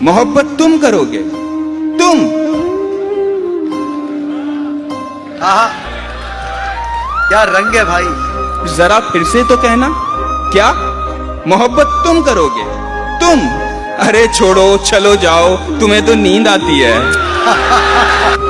محبت تم کرو گے۔ تم۔ کیا رنگ ہے بھائی؟ ذرا پھر سے تو کہنا۔ کیا؟ محبت تم کرو گے۔ تم۔ ارے چھوڑو چلو جاؤ۔ تمہیں تو نیند آتی ہے۔